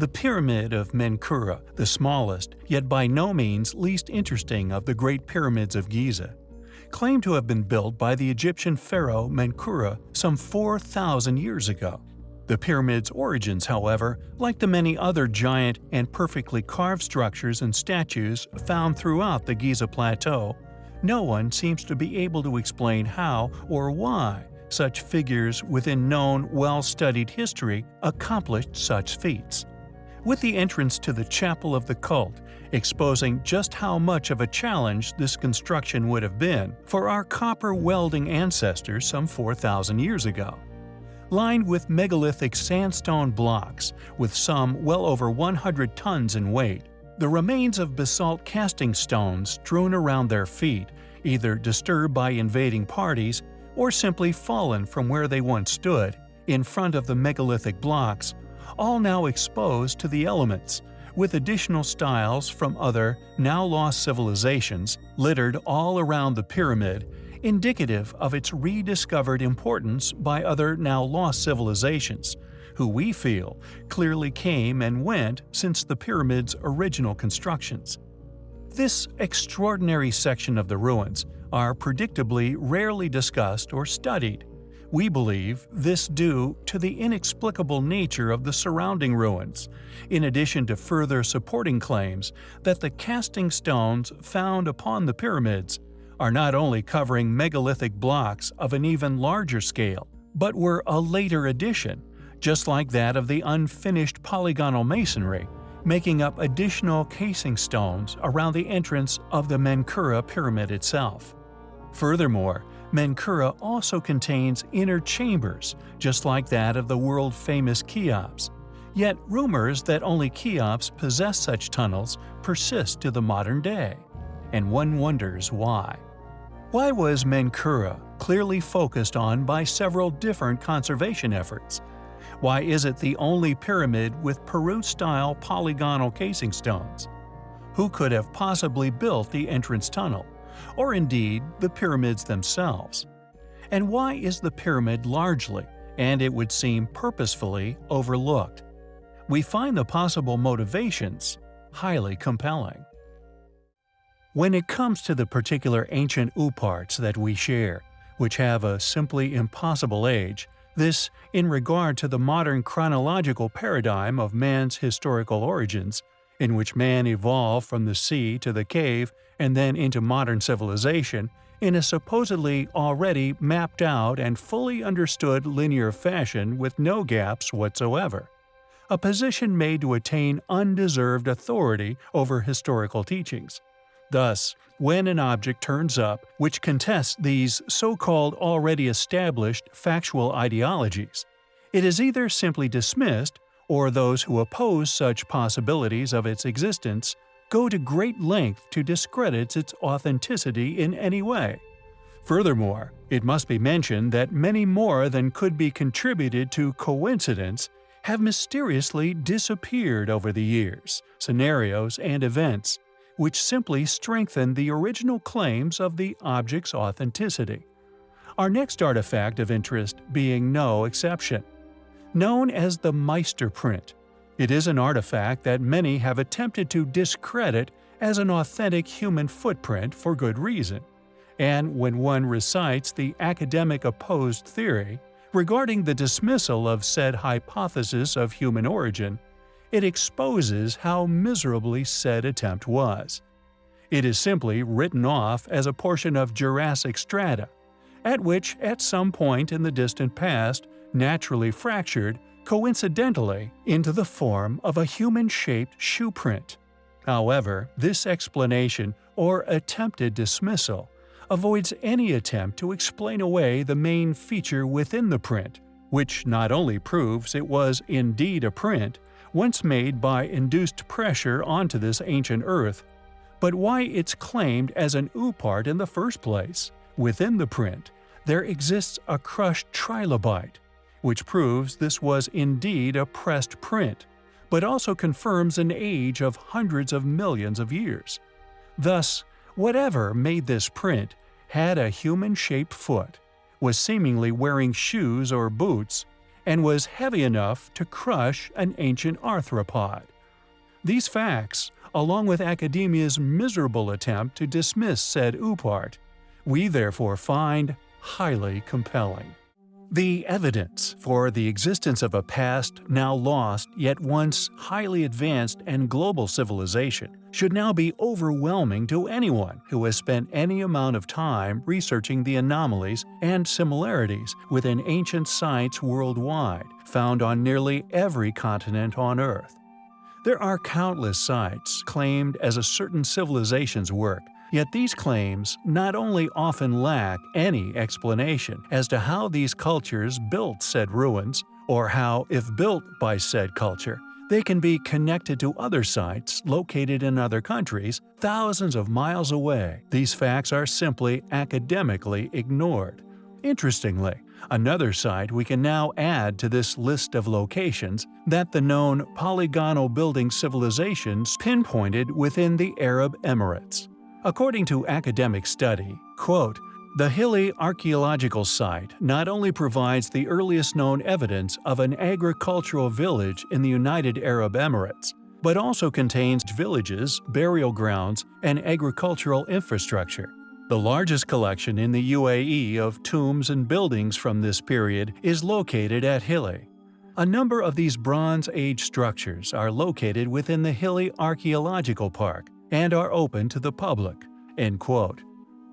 The Pyramid of Menkaure, the smallest, yet by no means least interesting of the Great Pyramids of Giza, claimed to have been built by the Egyptian pharaoh Menkaure some 4,000 years ago. The pyramid's origins, however, like the many other giant and perfectly carved structures and statues found throughout the Giza Plateau, no one seems to be able to explain how or why such figures within known, well-studied history accomplished such feats. With the entrance to the Chapel of the Cult exposing just how much of a challenge this construction would have been for our copper welding ancestors some 4,000 years ago lined with megalithic sandstone blocks, with some well over 100 tons in weight. The remains of basalt casing stones strewn around their feet, either disturbed by invading parties or simply fallen from where they once stood, in front of the megalithic blocks, all now exposed to the elements, with additional styles from other, now lost civilizations littered all around the pyramid indicative of its rediscovered importance by other now lost civilizations, who we feel clearly came and went since the pyramid's original constructions. This extraordinary section of the ruins are predictably rarely discussed or studied. We believe this due to the inexplicable nature of the surrounding ruins, in addition to further supporting claims that the casing stones found upon the pyramids are not only covering megalithic blocks of an even larger scale, but were a later addition, just like that of the unfinished polygonal masonry, making up additional casing stones around the entrance of the Menkaure pyramid itself. Furthermore, Menkaure also contains inner chambers, just like that of the world-famous Cheops. Yet rumors that only Cheops possess such tunnels persist to the modern day, and one wonders why. Why was Menkaure clearly focused on by several different conservation efforts? Why is it the only pyramid with Peru-style polygonal casing stones? Who could have possibly built the entrance tunnel, or indeed the pyramids themselves? And why is the pyramid largely, and it would seem purposefully, overlooked? We find the possible motivations highly compelling. When it comes to the particular ancient ooparts that we share, which have a simply impossible age, this in regard to the modern chronological paradigm of man's historical origins, in which man evolved from the sea to the cave and then into modern civilization, in a supposedly already mapped out and fully understood linear fashion with no gaps whatsoever. A position made to attain undeserved authority over historical teachings. Thus, when an object turns up which contests these so-called already established factual ideologies, it is either simply dismissed or those who oppose such possibilities of its existence go to great length to discredit its authenticity in any way. Furthermore, it must be mentioned that many more than could be contributed to coincidence have mysteriously disappeared over the years, scenarios, and events, which simply strengthen the original claims of the object's authenticity. Our next artifact of interest being no exception. Known as the Meister print, it is an artifact that many have attempted to discredit as an authentic human footprint for good reason. And when one recites the academic opposed theory regarding the dismissal of said hypothesis of human origin, it exposes how miserably said attempt was. It is simply written off as a portion of Jurassic strata, at which at some point in the distant past naturally fractured, coincidentally, into the form of a human-shaped shoe print. However, this explanation, or attempted dismissal, avoids any attempt to explain away the main feature within the print, which not only proves it was indeed a print, once made by induced pressure onto this ancient Earth, but why it's claimed as an oopart in the first place. Within the print, there exists a crushed trilobite, which proves this was indeed a pressed print, but also confirms an age of hundreds of millions of years. Thus, whatever made this print had a human-shaped foot, was seemingly wearing shoes or boots, and was heavy enough to crush an ancient arthropod. These facts, along with academia's miserable attempt to dismiss said OOPArt, we therefore find highly compelling. The evidence for the existence of a past, now lost, yet once highly advanced and global civilization should now be overwhelming to anyone who has spent any amount of time researching the anomalies and similarities within ancient sites worldwide, found on nearly every continent on Earth. There are countless sites claimed as a certain civilization's work Yet these claims not only often lack any explanation as to how these cultures built said ruins, or how, if built by said culture, they can be connected to other sites located in other countries thousands of miles away. These facts are simply academically ignored. Interestingly, another site we can now add to this list of locations that the known polygonal building civilizations pinpointed within the Arab Emirates. According to academic study, quote, the Hilli archaeological site not only provides the earliest known evidence of an agricultural village in the United Arab Emirates, but also contains villages, burial grounds, and agricultural infrastructure. The largest collection in the UAE of tombs and buildings from this period is located at Hilli. A number of these Bronze Age structures are located within the Hilli Archaeological Park, and are open to the public." End quote.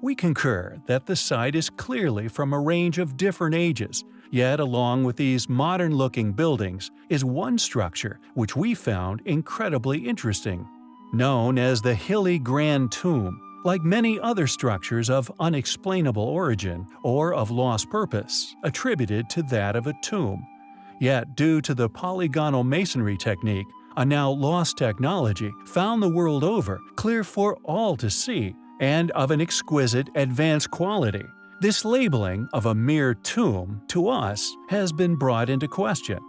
We concur that the site is clearly from a range of different ages, yet along with these modern-looking buildings is one structure which we found incredibly interesting. Known as the Hilli Grand Tomb, like many other structures of unexplainable origin or of lost purpose, attributed to that of a tomb. Yet due to the polygonal masonry technique, a now lost technology found the world over, clear for all to see, and of an exquisite, advanced quality. This labeling of a mere tomb, to us, has been brought into question.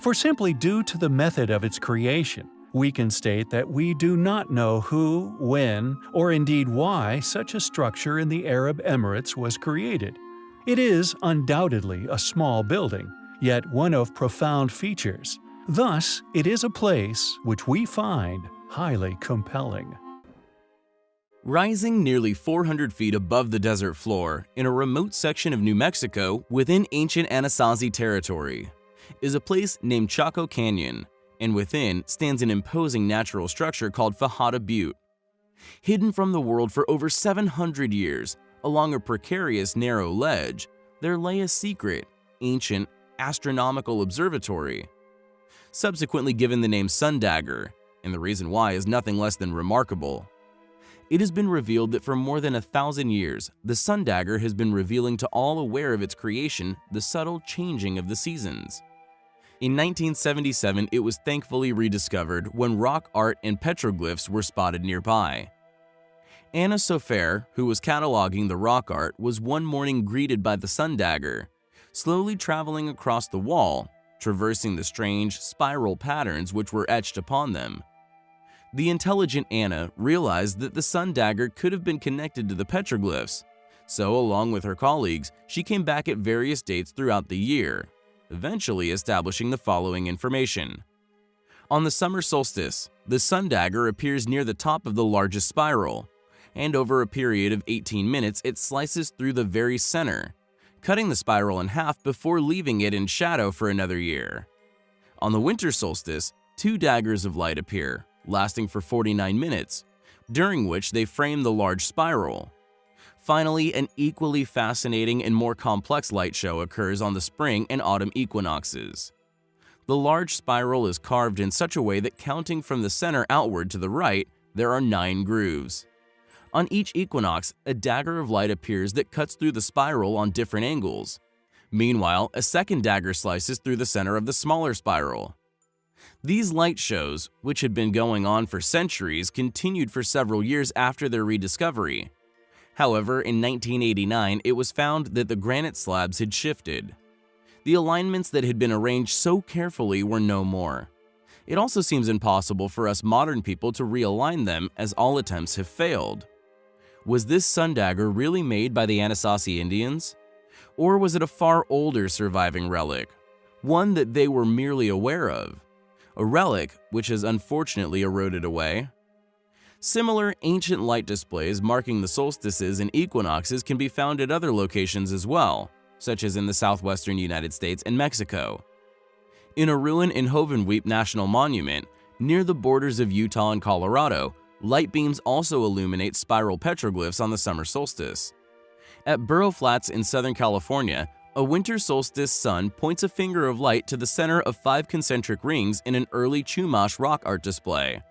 For simply due to the method of its creation, we can state that we do not know who, when, or indeed why such a structure in the Arab Emirates was created. It is undoubtedly a small building, yet one of profound features, Thus, it is a place which we find highly compelling. Rising nearly 400 feet above the desert floor in a remote section of New Mexico within ancient Anasazi territory is a place named Chaco Canyon, and within stands an imposing natural structure called Fajada Butte. Hidden from the world for over 700 years along a precarious narrow ledge, there lay a secret, ancient, astronomical observatory subsequently given the name Sundagger, and the reason why is nothing less than remarkable. It has been revealed that for more than a thousand years, the Sundagger has been revealing to all aware of its creation the subtle changing of the seasons. In 1977, it was thankfully rediscovered when rock art and petroglyphs were spotted nearby. Anna Sofaer, who was cataloging the rock art, was one morning greeted by the Sundagger, slowly traveling across the wall traversing the strange, spiral patterns which were etched upon them. The intelligent Anna realized that the sun dagger could have been connected to the petroglyphs, so along with her colleagues, she came back at various dates throughout the year, eventually establishing the following information. On the summer solstice, the sun dagger appears near the top of the largest spiral, and over a period of 18 minutes it slices through the very center, cutting the spiral in half before leaving it in shadow for another year. On the winter solstice, two daggers of light appear, lasting for 49 minutes, during which they frame the large spiral. Finally, an equally fascinating and more complex light show occurs on the spring and autumn equinoxes. The large spiral is carved in such a way that counting from the center outward to the right, there are nine grooves. On each equinox, a dagger of light appears that cuts through the spiral on different angles. Meanwhile, a second dagger slices through the center of the smaller spiral. These light shows, which had been going on for centuries, continued for several years after their rediscovery. However, in 1989, it was found that the granite slabs had shifted. The alignments that had been arranged so carefully were no more. It also seems impossible for us modern people to realign them as all attempts have failed. Was this sun dagger really made by the Anasazi Indians? Or was it a far older surviving relic? one that they were merely aware of, a relic which has unfortunately eroded away. Similar ancient light displays marking the solstices and equinoxes can be found at other locations as well, such as in the southwestern United States and Mexico. In a ruin in Hovenweep National Monument, near the borders of Utah and Colorado, light beams also illuminate spiral petroglyphs on the summer solstice. At Burro Flats in Southern California, a winter solstice sun points a finger of light to the center of five concentric rings in an early Chumash rock art display.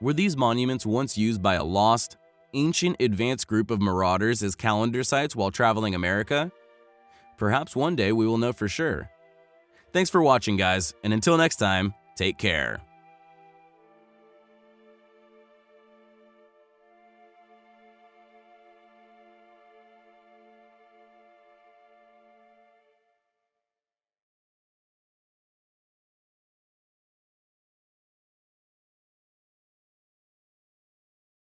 Were these monuments once used by a lost, ancient advanced group of marauders as calendar sites while traveling America? Perhaps one day we will know for sure. Thanks for watching guys, and until next time, take care.